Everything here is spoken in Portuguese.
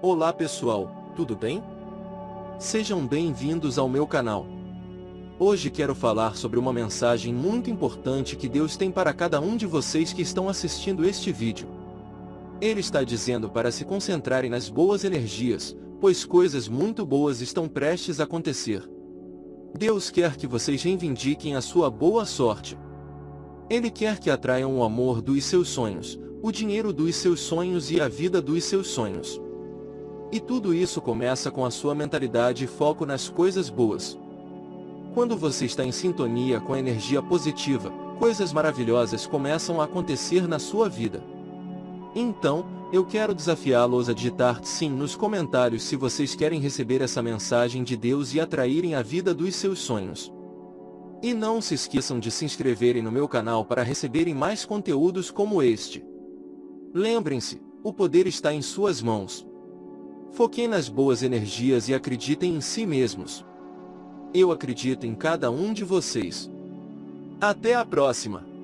Olá pessoal, tudo bem? Sejam bem-vindos ao meu canal. Hoje quero falar sobre uma mensagem muito importante que Deus tem para cada um de vocês que estão assistindo este vídeo. Ele está dizendo para se concentrarem nas boas energias, pois coisas muito boas estão prestes a acontecer. Deus quer que vocês reivindiquem a sua boa sorte. Ele quer que atraiam o amor dos seus sonhos, o dinheiro dos seus sonhos e a vida dos seus sonhos. E tudo isso começa com a sua mentalidade e foco nas coisas boas. Quando você está em sintonia com a energia positiva, coisas maravilhosas começam a acontecer na sua vida. Então, eu quero desafiá-los a digitar sim nos comentários se vocês querem receber essa mensagem de Deus e atraírem a vida dos seus sonhos. E não se esqueçam de se inscreverem no meu canal para receberem mais conteúdos como este. Lembrem-se, o poder está em suas mãos. Foquem nas boas energias e acreditem em si mesmos. Eu acredito em cada um de vocês. Até a próxima!